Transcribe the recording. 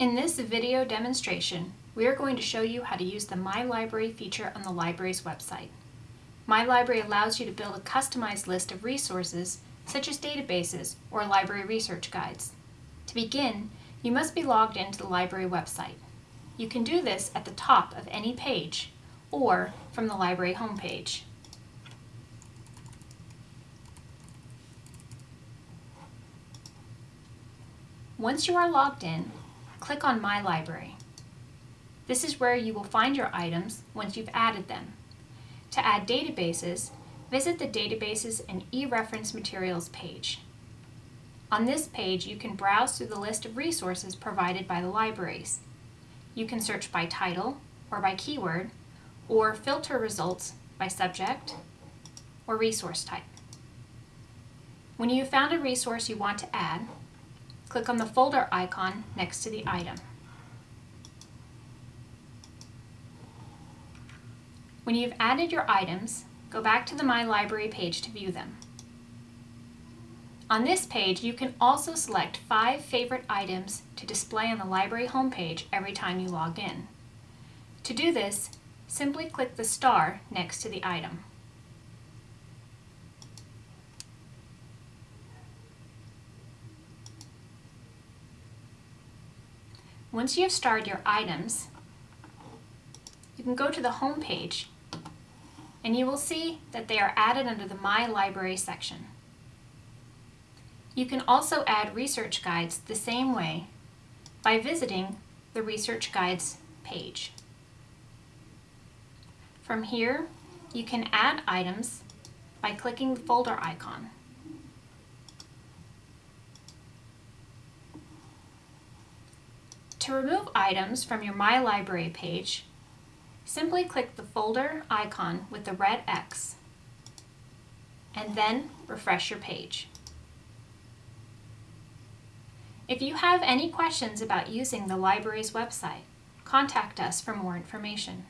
In this video demonstration, we are going to show you how to use the My Library feature on the library's website. My Library allows you to build a customized list of resources, such as databases or library research guides. To begin, you must be logged into the library website. You can do this at the top of any page or from the library homepage. Once you are logged in, click on My Library. This is where you will find your items once you've added them. To add databases, visit the Databases and e-reference materials page. On this page, you can browse through the list of resources provided by the libraries. You can search by title or by keyword, or filter results by subject or resource type. When you have found a resource you want to add, click on the folder icon next to the item. When you've added your items, go back to the My Library page to view them. On this page, you can also select five favorite items to display on the library homepage every time you log in. To do this, simply click the star next to the item. Once you have starred your items, you can go to the home page and you will see that they are added under the My Library section. You can also add research guides the same way by visiting the Research Guides page. From here, you can add items by clicking the folder icon. To remove items from your My Library page, simply click the folder icon with the red X and then refresh your page. If you have any questions about using the library's website, contact us for more information.